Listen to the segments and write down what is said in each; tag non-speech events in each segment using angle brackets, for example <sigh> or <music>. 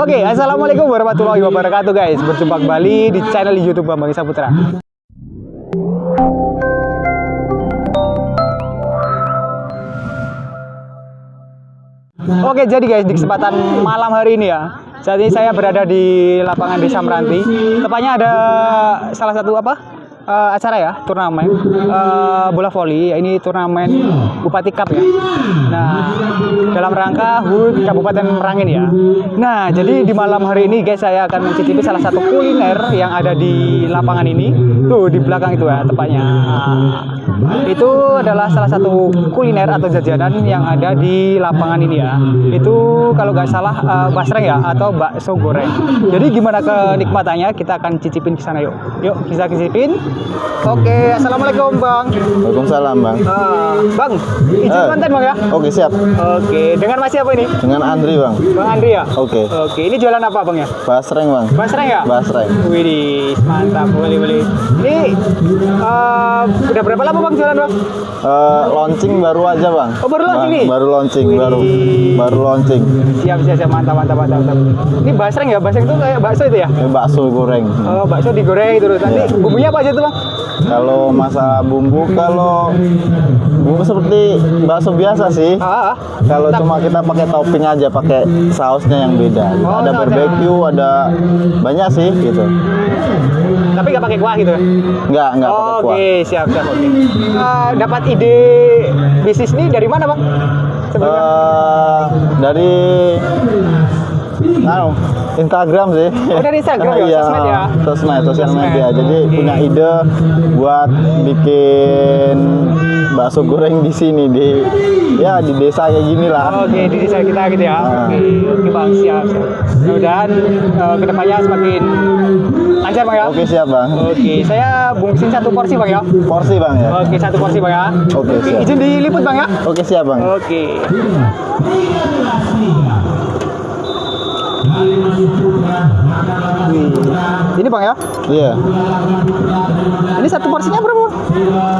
Oke, assalamualaikum warahmatullahi wabarakatuh guys. Berjumpa kembali di channel YouTube Bambang Saputra. Oke, jadi guys di kesempatan malam hari ini ya. Saat ini saya berada di lapangan Desa Meranti. Tepatnya ada salah satu apa? Uh, acara ya turnamen. Uh, bola voli ini turnamen Bupati Cup ya. Nah dalam rangka HUT Kabupaten Merangin ya. Nah jadi di malam hari ini guys saya akan mencicipi salah satu kuliner yang ada di lapangan ini. Tuh di belakang itu ya tepatnya nah, itu adalah salah satu kuliner atau jajanan yang ada di lapangan ini ya itu kalau nggak salah uh, basreng ya atau bakso goreng jadi gimana kenikmatannya kita akan cicipin ke sana yuk yuk kita cicipin Oke, assalamualaikum bang. Waalaikumsalam bang. Uh, bang, izin uh, konten bang ya. Oke siap. Oke, dengan mas siapa ini? Dengan Andri bang. Bang Andri ya. Oke. Oke, ini jualan apa bang ya? Basreng bang. Basreng ya? Basreng. Wih, mantap, boleh boleh. Ini uh, udah berapa lama bang jualan bang? Uh, launching baru aja bang. Oh baru launching nih? Baru launching, Wih. baru baru launching. Siap siap siap, mantap mantap mantap. mantap. Ini basreng ya? Basreng itu kayak bakso itu ya? Ini bakso goreng. Oh bakso digoreng terus. Nanti ya. bumbunya apa aja tuh bang? Kalau masa bumbu, kalau bumbu seperti bakso biasa sih. Ah, ah. Kalau cuma kita pakai topping aja, pakai sausnya yang beda. Oh, ada barbecue, ada banyak sih gitu. Tapi nggak pakai kuah gitu? Nggak, nggak oh, pakai kuah. Oke, siap siap. Oke. Okay. Uh, dapat ide bisnis ini dari mana bang? Uh, dari Nah, Instagram sih. Oh, dari Instagram ya, iya, sosmed ya. Sosmed, sosial media. Jadi okay. punya ide buat bikin bakso goreng di sini di ya di desa kayak gini lah. Oke, okay, di desa kita gitu ya. Nah. Oke, okay. oke okay, Bang, siap. Mudah-mudahan uh, ke depannya semakin lancar Bang ya. Oke, siap Bang. Oke, saya bungkusin satu porsi Bang ya. Porsi Bang ya. Oke, satu porsi Bang ya. Oke, siap. Izin diliput Bang ya. Oke, siap Bang. Oke. Ini bang ya? Iya. Ini satu porsinya berapa?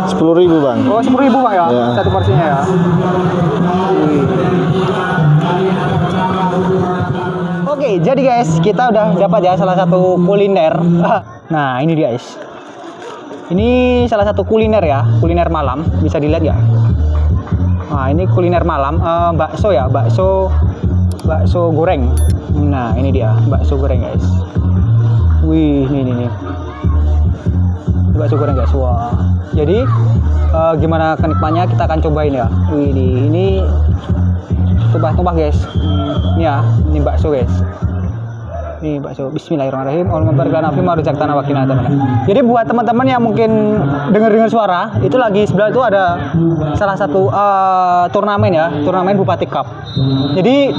Sepuluh ribu bang. Oh sepuluh ribu bang ya? Iya. Satu porsinya ya. Oke, jadi guys, kita udah dapat ya salah satu kuliner. <laughs> Nah, ini dia guys. Ini salah satu kuliner ya, kuliner malam. Bisa dilihat ya. Nah, ini kuliner malam, uh, bakso ya, bakso bakso goreng. Nah, ini dia bakso goreng, guys. Wih, ini ini nih. Bakso goreng, guys. Wah. Jadi uh, gimana kenikmatnya kita akan cobain ya. Wih, ini ini tumpah-tumpah, guys. Hmm, ini ya, ini bakso, guys. Nih bakso Bismillahirrahmanirrahim. Jadi buat teman-teman yang mungkin dengar-dengar suara, itu lagi sebelah itu ada salah satu uh, turnamen ya, turnamen Bupati Cup. Jadi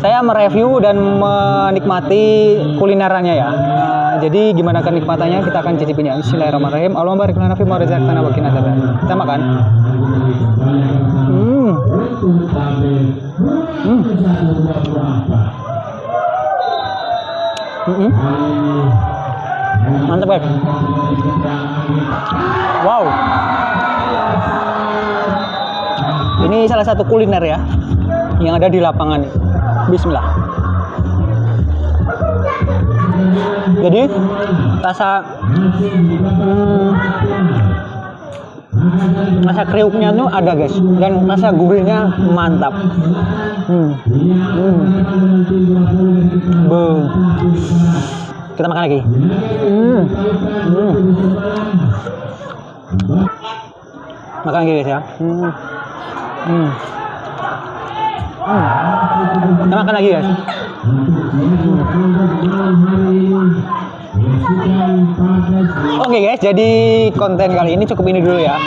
saya mereview dan menikmati kulinerannya ya. Uh, jadi gimana kenikmatannya kita akan cicipin ya. Bismillahirrahmanirrahim. Allahumma barik lana fi ma razaqtana wa qina Kita makan. Hmm. Hmm. Mantap guys. Wow. Ini salah satu kuliner ya yang ada di lapangan. Bismillah. Jadi rasa hmm, rasa kriuknya tuh ada guys dan rasa gurihnya mantap hmm. Hmm. Kita makan lagi hmm. Hmm. makan lagi guys ya hmm. Hmm. Hmm. kita makan lagi guys hmm. Oke okay guys, jadi konten kali ini cukup ini dulu ya.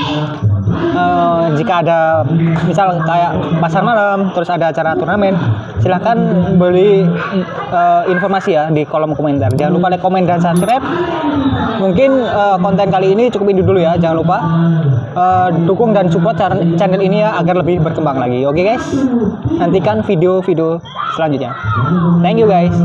Uh, jika ada misal kayak pasar malam, terus ada acara turnamen, silahkan beli uh, informasi ya di kolom komentar. Jangan lupa like, komen, dan subscribe. Mungkin uh, konten kali ini cukup ini dulu ya. Jangan lupa uh, dukung dan support channel ini ya agar lebih berkembang lagi. Oke okay guys, nantikan video-video selanjutnya. Thank you guys.